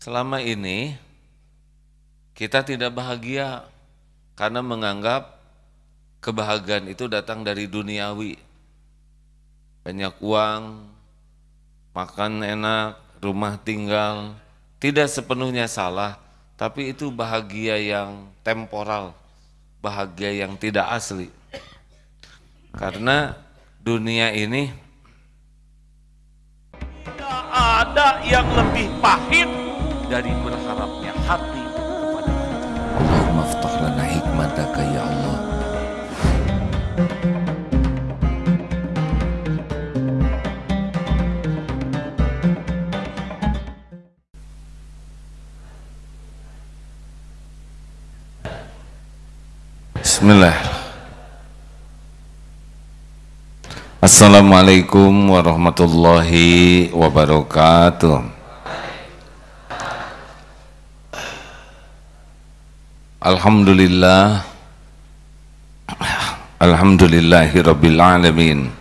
selama ini kita tidak bahagia karena menganggap kebahagiaan itu datang dari duniawi. Banyak uang, makan enak, rumah tinggal, tidak sepenuhnya salah, tapi itu bahagia yang temporal, bahagia yang tidak asli. Karena dunia ini tidak ada yang lebih pahit dari berharapnya hati kepada Allahumma aftah lana hikmataka ya Allah. Bismillah. Assalamualaikum warahmatullahi wabarakatuh Alhamdulillah. Alhamdulillahi Rabbil Alamin.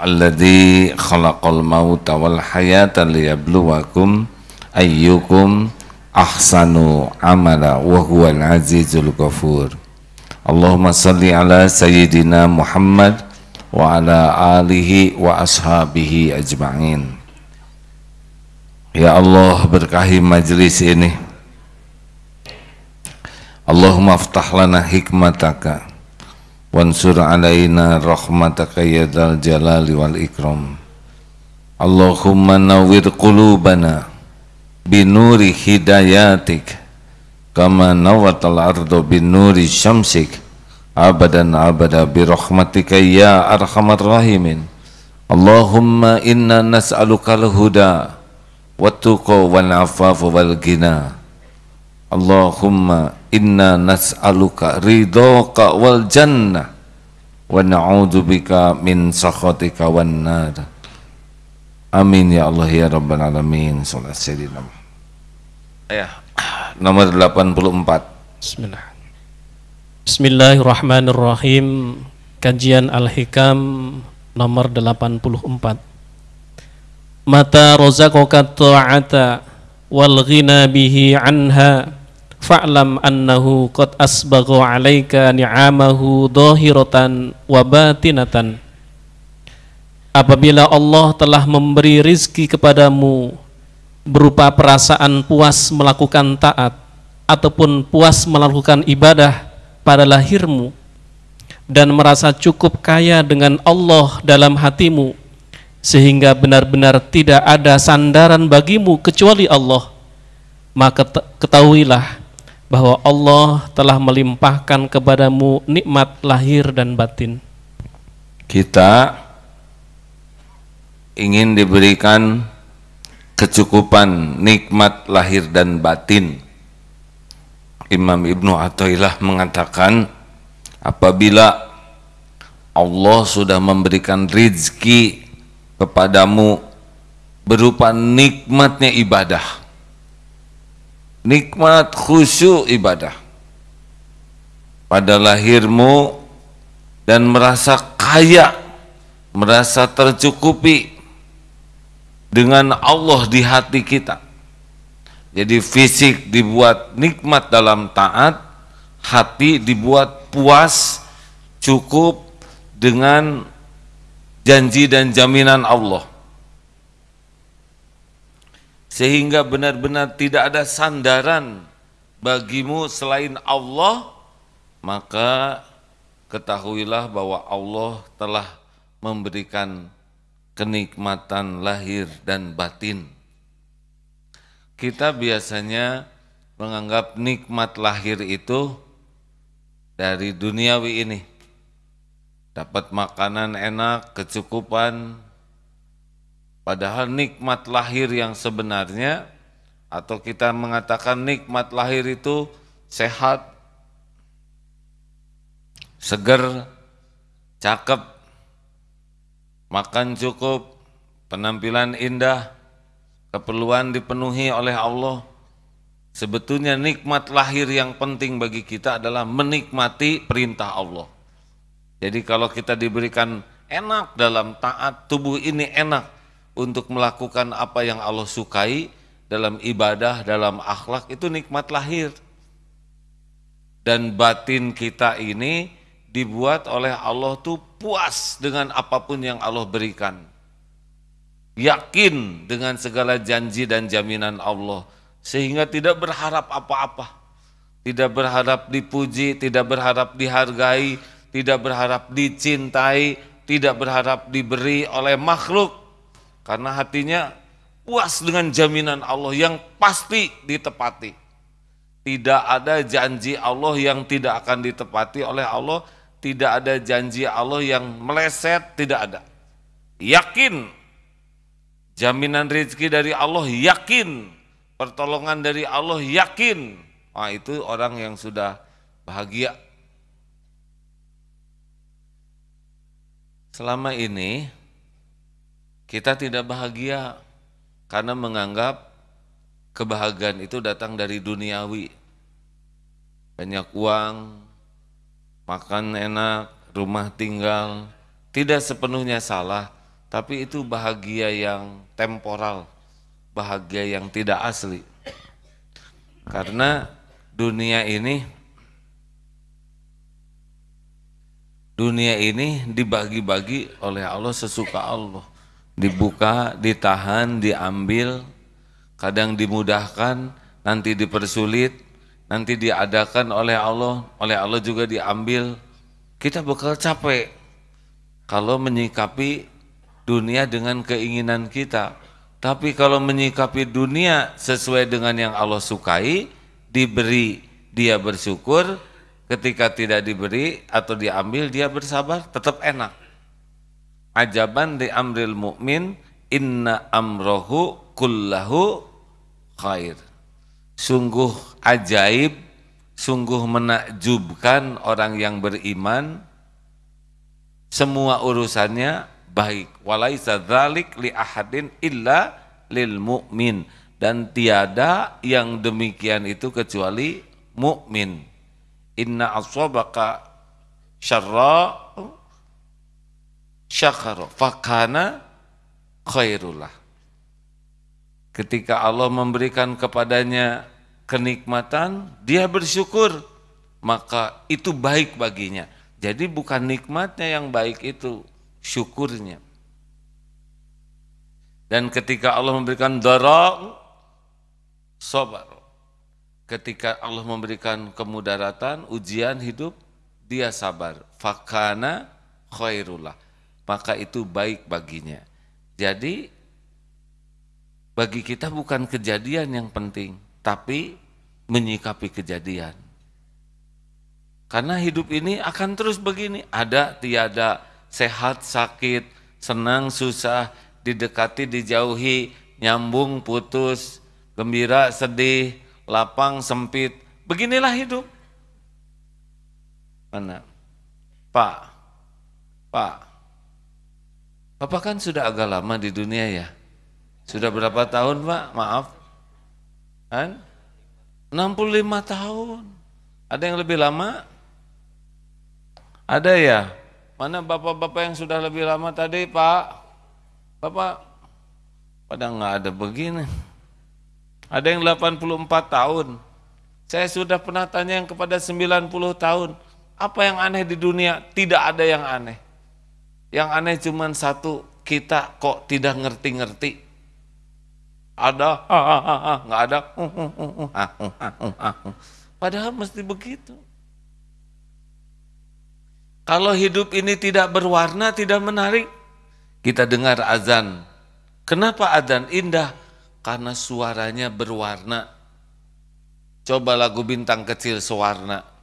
Alladhi khalaqal mauta wal hayata liyabluwakum ayyukum ahsanu amala wa huwal azizul ghafur. Allahumma salli ala sayyidina Muhammad wa ala alihi wa ashabihi ajma'in. Ya Allah berkahi majlis ini Allahumma aftah lana hikmataka wansur alaina rahmataka ya dal jalali wal ikram. Allahumma nawwir qulubana binuri hidayatik kama nawatal ardu binuri syamsik. Abadan abada birahmatika ya arhamar rahimin. Allahumma inna nas'aluka al-huda wa tuqa wal ghina Allahumma inna nas'aluka ridhoka wal jannah wa na'udzubika min sakhatika wan nar amin ya Allah ya rabbal alamin salat sayyidina ya nomor 84 Bismillah. Bismillahirrahmanirrahim. Kajian Al-Hikam nomor 84. Mata rozaqaka ta'ata wal ghina bihi anha fa'lam annahu qad asbagha 'alaika ni'amahu dhahiratan wa batinatan. Apabila Allah telah memberi rizki kepadamu berupa perasaan puas melakukan taat ataupun puas melakukan ibadah pada lahirmu dan merasa cukup kaya dengan Allah dalam hatimu sehingga benar-benar tidak ada sandaran bagimu kecuali Allah maka ketahuilah bahwa Allah telah melimpahkan kepadamu nikmat lahir dan batin. Kita ingin diberikan kecukupan nikmat lahir dan batin. Imam Ibnu Athaillah mengatakan apabila Allah sudah memberikan rizki kepadamu berupa nikmatnya ibadah nikmat khusyuk ibadah pada lahirmu dan merasa kaya merasa tercukupi dengan Allah di hati kita jadi fisik dibuat nikmat dalam taat, hati dibuat puas, cukup dengan janji dan jaminan Allah. Sehingga benar-benar tidak ada sandaran bagimu selain Allah, maka ketahuilah bahwa Allah telah memberikan kenikmatan lahir dan batin kita biasanya menganggap nikmat lahir itu dari duniawi ini. Dapat makanan enak, kecukupan, padahal nikmat lahir yang sebenarnya atau kita mengatakan nikmat lahir itu sehat, seger, cakep, makan cukup, penampilan indah, keperluan dipenuhi oleh Allah. Sebetulnya nikmat lahir yang penting bagi kita adalah menikmati perintah Allah. Jadi kalau kita diberikan enak dalam taat, tubuh ini enak untuk melakukan apa yang Allah sukai, dalam ibadah, dalam akhlak itu nikmat lahir. Dan batin kita ini dibuat oleh Allah tuh puas dengan apa pun yang Allah berikan. Yakin dengan segala janji dan jaminan Allah sehingga tidak berharap apa-apa. Tidak berharap dipuji, tidak berharap dihargai, tidak berharap dicintai, tidak berharap diberi oleh makhluk karena hatinya puas dengan jaminan Allah yang pasti ditepati. Tidak ada janji Allah yang tidak akan ditepati oleh Allah, tidak ada janji Allah yang meleset, tidak ada. Yakin jaminan rezeki dari Allah, yakin pertolongan dari Allah, yakin. Wah, itu orang yang sudah bahagia. Selama ini kita tidak bahagia karena menganggap kebahagiaan itu datang dari duniawi. Banyak uang, makan enak, rumah tinggal, tidak sepenuhnya salah, tapi itu bahagia yang temporal, bahagia yang tidak asli. Karena dunia ini dunia ini dibagi-bagi oleh Allah sesuka Allah. Dibuka, ditahan, diambil, kadang dimudahkan, nanti dipersulit, nanti diadakan oleh Allah, oleh Allah juga diambil. Kita bakal capek kalau menyikapi dunia dengan keinginan kita. Tapi kalau menyikapi dunia sesuai dengan yang Allah sukai, diberi dia bersyukur, ketika tidak diberi atau diambil dia bersabar, tetap enak. Ajaban di amril mukmin inna amrohu kullahu khair. Sungguh ajaib, sungguh menakjubkan orang yang beriman. Semua urusannya baik. Walaisa dzalik li ahadin illa lil mu'min dan tiada yang demikian itu kecuali mukmin. Inna aswabaka syarra syakara fakana khairullah Ketika Allah memberikan kepadanya kenikmatan, dia bersyukur, maka itu baik baginya. Jadi bukan nikmatnya yang baik itu, syukurnya. Dan ketika Allah memberikan dara, sobar. Ketika Allah memberikan kemudaratan, ujian hidup, dia sabar. Fakana khairullah. Maka itu baik baginya. Jadi bagi kita bukan kejadian yang penting, tapi menyikapi kejadian. Karena hidup ini akan terus begini, ada tiada, sehat, sakit, senang, susah, didekati, dijauhi, nyambung, putus, gembira, sedih, lapang, sempit. Beginilah hidup. Mana? Pak, Pak, Bapak kan sudah agak lama di dunia ya? Sudah berapa tahun Pak? Maaf. Kan? 65 tahun. Ada yang lebih lama? Ada ya? Mana bapak-bapak yang sudah lebih lama tadi Pak? Bapak pada nggak ada begini. Ada yang 84 tahun. Saya sudah pernah tanya yang kepada 90 tahun. Apa yang aneh di dunia? Tidak ada yang aneh. Yang aneh cuma satu, kita kok tidak ngerti-ngerti. Ada? Nggak ada? Padahal mesti begitu. Kalau hidup ini tidak berwarna tidak menarik kita dengar azan. Kenapa azan indah? Karena suaranya berwarna. Coba lagu bintang kecil sewarna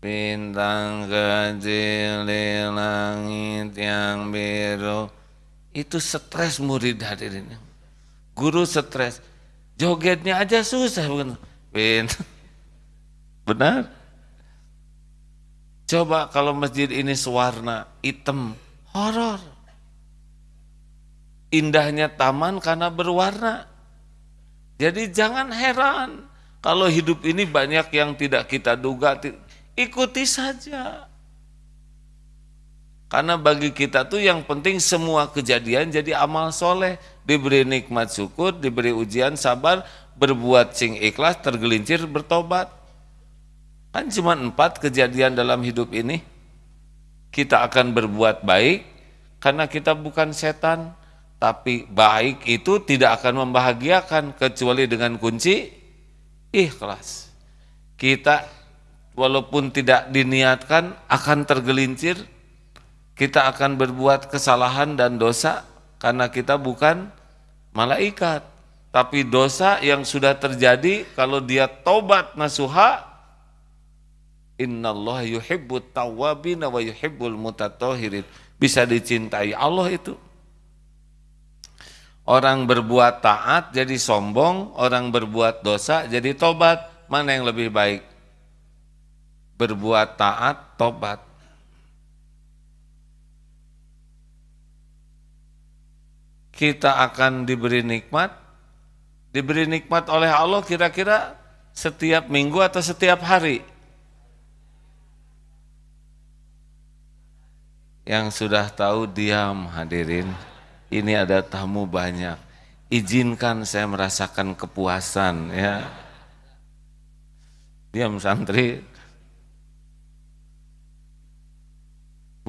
bintang kecil di langit yang biru itu stres murid hadirin guru stres, jogetnya aja susah bukan? Ben. Benar? Coba kalau masjid ini sewarna hitam, horor. Indahnya taman karena berwarna. Jadi jangan heran kalau hidup ini banyak yang tidak kita duga, ikuti saja. Karena bagi kita tuh yang penting semua kejadian jadi amal soleh. Diberi nikmat syukur, diberi ujian sabar, berbuat sing ikhlas, tergelincir, bertobat. Kan cuma empat kejadian dalam hidup ini. Kita akan berbuat baik karena kita bukan setan. Tapi baik itu tidak akan membahagiakan kecuali dengan kunci ikhlas. Kita walaupun tidak diniatkan akan tergelincir, kita akan berbuat kesalahan dan dosa karena kita bukan malaikat. Tapi dosa yang sudah terjadi kalau dia tobat nasuha Innallaha yuhibbut tawwabin wa yuhibbul mutatahhirin. Bisa dicintai Allah itu. Orang berbuat taat jadi sombong, orang berbuat dosa jadi tobat. Mana yang lebih baik? Berbuat taat, tobat. Kita akan diberi nikmat, diberi nikmat oleh Allah kira-kira setiap minggu atau setiap hari? Yang sudah tahu diam hadirin. Ini ada tamu banyak. Izinkan saya merasakan kepuasan ya. Diam santri.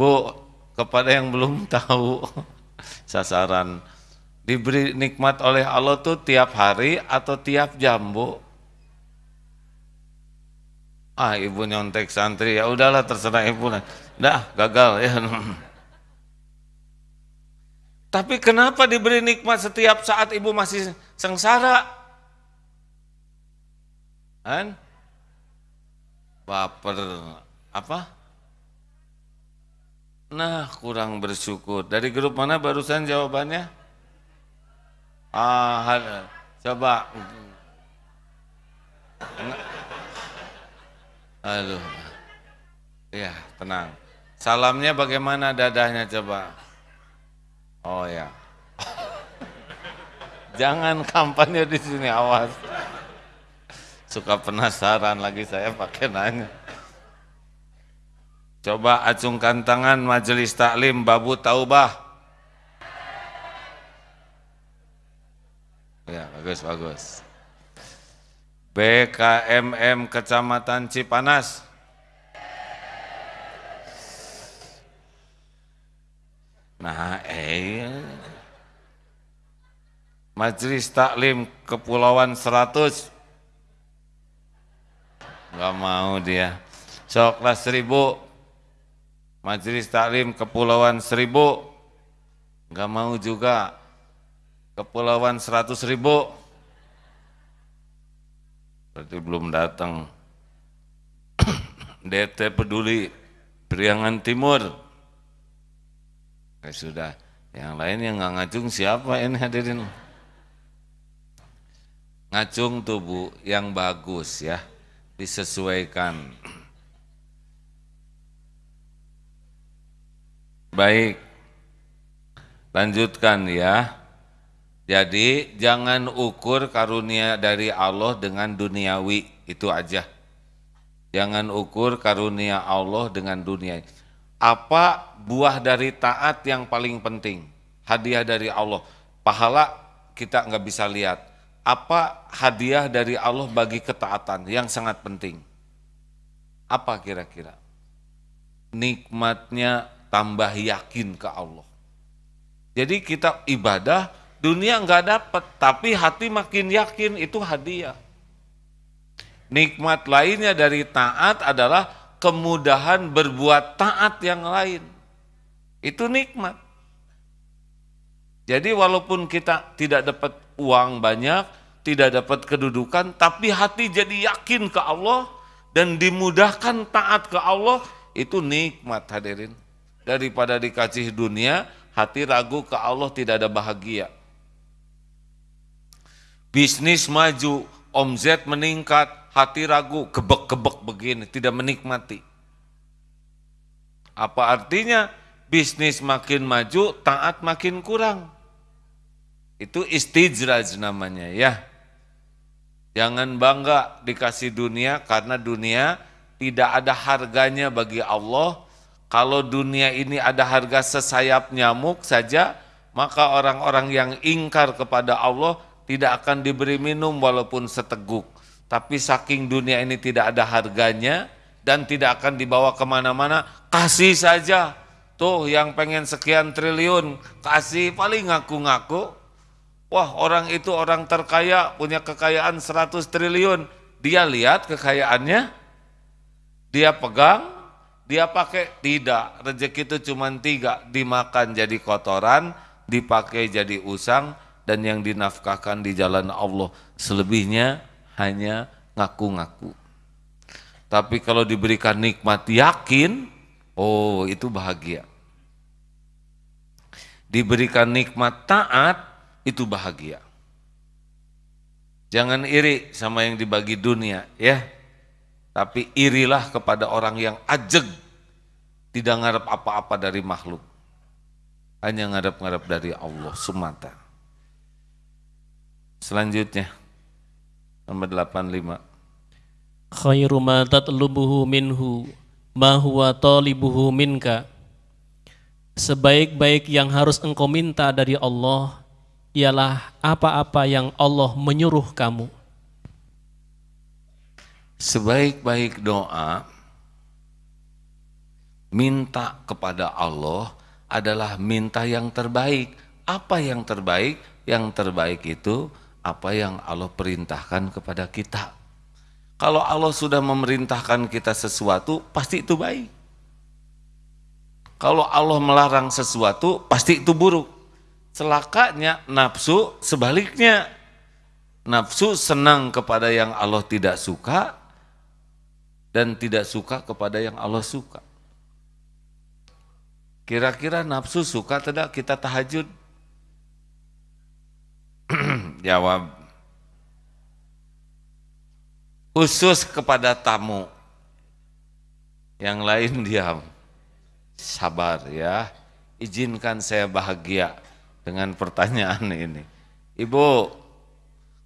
Bu, kepada yang belum tahu sasaran diberi nikmat oleh Allah tuh tiap hari atau tiap jam, Bu? Ah, ibu nyontek santri, ya udahlah terserah ibu lah. Dah, gagal ya. Tapi kenapa diberi nikmat setiap saat ibu masih sengsara? Kan? Baper apa? Nah, kurang bersyukur. Dari grup mana barusan jawabannya? Ah, coba. Aduh. Ya, tenang. Salamnya bagaimana dadahnya coba? Oh ya. Jangan kampanye di sini awas. Suka penasaran lagi saya pakai nanya. Coba acungkan tangan majelis taklim babu taubah. Ya, bagus bagus. BKMM Kecamatan Cipanas. Nah, eh Majelis Taklim Kepulauan 100 Enggak mau dia. Soklah seribu. Majelis Taklim Kepulauan Seribu. Enggak mau juga. Kepulauan 100 ribu. Berarti belum datang. DT peduli Priangan Timur. Ya sudah, yang lain yang nggak ngacung siapa ini hadirin? Ngacung tubuh yang bagus ya, disesuaikan. Baik, lanjutkan ya. Jadi jangan ukur karunia dari Allah dengan duniawi, itu aja. Jangan ukur karunia Allah dengan dunia apa buah dari taat yang paling penting? Hadiah dari Allah. Pahala kita nggak bisa lihat. Apa hadiah dari Allah bagi ketaatan yang sangat penting? Apa kira-kira? Nikmatnya tambah yakin ke Allah. Jadi kita ibadah, dunia nggak dapat, tapi hati makin yakin itu hadiah. Nikmat lainnya dari taat adalah kemudahan berbuat taat yang lain. Itu nikmat. Jadi walaupun kita tidak dapat uang banyak, tidak dapat kedudukan, tapi hati jadi yakin ke Allah dan dimudahkan taat ke Allah, itu nikmat hadirin. Daripada dikasih dunia, hati ragu ke Allah tidak ada bahagia. Bisnis maju, omzet meningkat, hati ragu, kebek-kebek begini, tidak menikmati. Apa artinya? Bisnis makin maju, taat makin kurang. Itu istijraj namanya ya. Jangan bangga dikasih dunia karena dunia tidak ada harganya bagi Allah Kalau dunia ini ada harga sesayap nyamuk saja, maka orang-orang yang ingkar kepada Allah tidak akan diberi minum walaupun seteguk. Tapi saking dunia ini tidak ada harganya dan tidak akan dibawa ke mana-mana, kasih saja. Tuh yang pengen sekian triliun, kasih paling ngaku-ngaku. Wah orang itu orang terkaya, punya kekayaan 100 triliun. Dia lihat kekayaannya, dia pegang, dia pakai tidak, rezeki itu cuma tiga, dimakan jadi kotoran, dipakai jadi usang, dan yang dinafkahkan di jalan Allah. Selebihnya hanya ngaku-ngaku. Tapi kalau diberikan nikmat yakin, oh itu bahagia. Diberikan nikmat taat, itu bahagia. Jangan iri sama yang dibagi dunia, ya. Tapi irilah kepada orang yang ajeg, tidak ngarep apa-apa dari makhluk. Hanya ngarep-ngarep dari Allah semata. Selanjutnya, nomor 85. Khairu ma tatlubuhu minhu ma huwa talibuhu minka. Sebaik-baik yang harus engkau minta dari Allah ialah apa-apa yang Allah menyuruh kamu sebaik-baik doa minta kepada Allah adalah minta yang terbaik. Apa yang terbaik? Yang terbaik itu apa yang Allah perintahkan kepada kita. Kalau Allah sudah memerintahkan kita sesuatu, pasti itu baik. Kalau Allah melarang sesuatu, pasti itu buruk. Celakanya nafsu sebaliknya. Nafsu senang kepada yang Allah tidak suka, dan tidak suka kepada yang Allah suka. Kira-kira nafsu suka tidak kita tahajud? Jawab. Khusus kepada tamu. Yang lain diam. Sabar ya. Izinkan saya bahagia dengan pertanyaan ini. Ibu,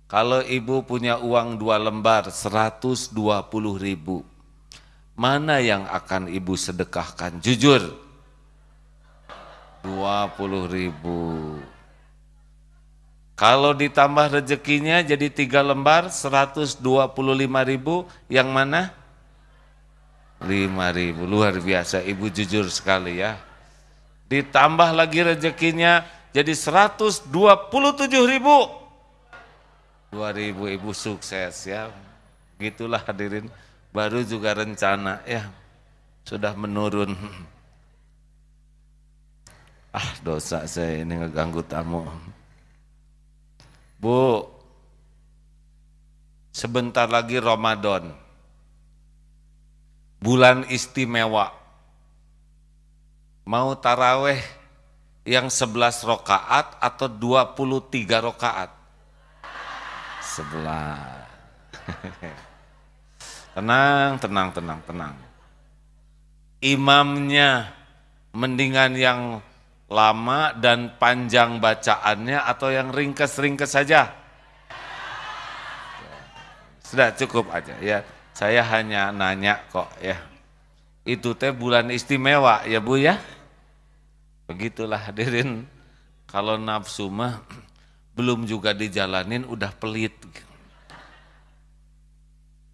kalau ibu punya uang dua lembar 120 ribu, mana yang akan ibu sedekahkan? Jujur. 20 ribu. Kalau ditambah rezekinya jadi tiga lembar 125 ribu, yang mana? 5 ribu, luar biasa, ibu jujur sekali ya. Ditambah lagi rezekinya jadi 127 ribu. 2 ribu ibu sukses ya. Gitulah hadirin baru juga rencana ya sudah menurun ah dosa saya ini ngeganggu tamu. Bu sebentar lagi Ramadan. Bulan istimewa. Mau taraweh yang 11 rokaat atau 23 rokaat? 11 Tenang, tenang, tenang, tenang. Imamnya mendingan yang lama dan panjang bacaannya atau yang ringkes-ringkes saja? Sudah cukup aja ya. Saya hanya nanya kok ya. Itu teh bulan istimewa ya Bu ya. Begitulah hadirin. Kalau nafsu mah belum juga dijalanin udah pelit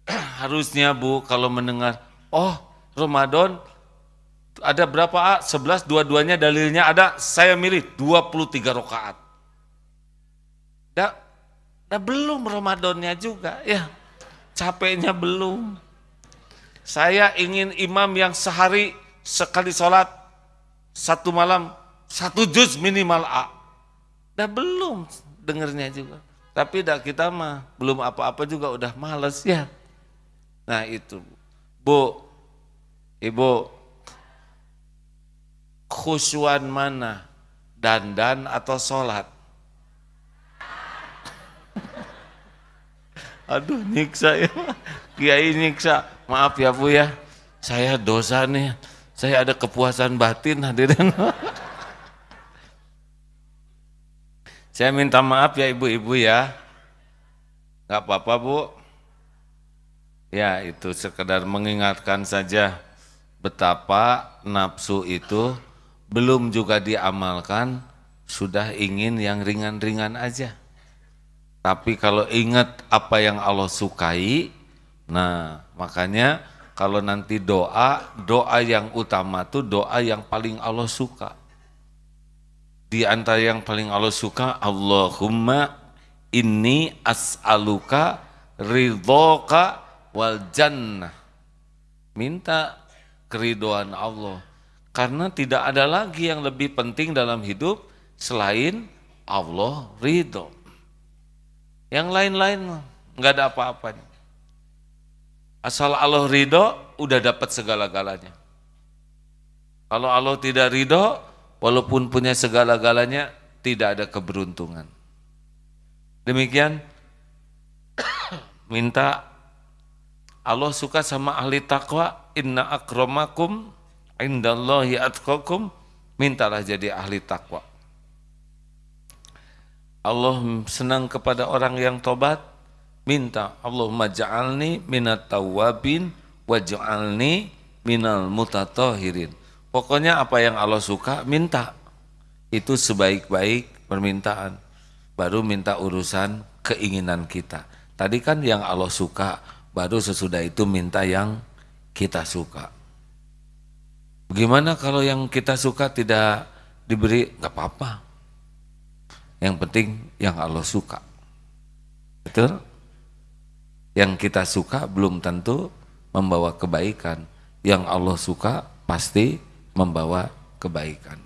harusnya Bu kalau mendengar, oh Ramadan ada berapa A? 11, dua-duanya dalilnya ada, saya milih 23 rakaat. Ya, nah belum Ramadannya juga ya, capeknya belum. Saya ingin imam yang sehari sekali sholat, satu malam, satu juz minimal A. Dah belum dengernya juga. Tapi dah kita mah belum apa-apa juga udah males ya. Nah itu, Bu, Ibu, khusyuan mana? Dandan atau sholat? Aduh nyiksa ya, Kiai nyiksa. Maaf ya Bu ya, saya dosa nih. Saya ada kepuasan batin hadirin. saya minta maaf ya ibu-ibu ya. Gak apa-apa Bu. Ya itu sekedar mengingatkan saja betapa nafsu itu belum juga diamalkan, sudah ingin yang ringan-ringan aja. Tapi kalau ingat apa yang Allah sukai, nah makanya kalau nanti doa, doa yang utama tuh doa yang paling Allah suka. Di antara yang paling Allah suka, Allahumma inni as'aluka ridhoka wal jannah. Minta keridoan Allah. Karena tidak ada lagi yang lebih penting dalam hidup selain Allah ridho. Yang lain-lain nggak ada apa-apanya. Asal Allah ridho, udah dapat segala-galanya. Kalau Allah tidak ridho, walaupun punya segala-galanya, tidak ada keberuntungan. Demikian, minta Allah suka sama ahli takwa, inna akramakum indallahi atqakum, mintalah jadi ahli takwa. Allah senang kepada orang yang tobat, minta Allahumma ja'alni minat tawabin waj'alni minal mutatahirin. Pokoknya apa yang Allah suka minta. Itu sebaik-baik permintaan. Baru minta urusan keinginan kita. Tadi kan yang Allah suka, baru sesudah itu minta yang kita suka. Bagaimana kalau yang kita suka tidak diberi? Gak apa-apa yang penting yang Allah suka. Betul? Yang kita suka belum tentu membawa kebaikan. Yang Allah suka pasti membawa kebaikan.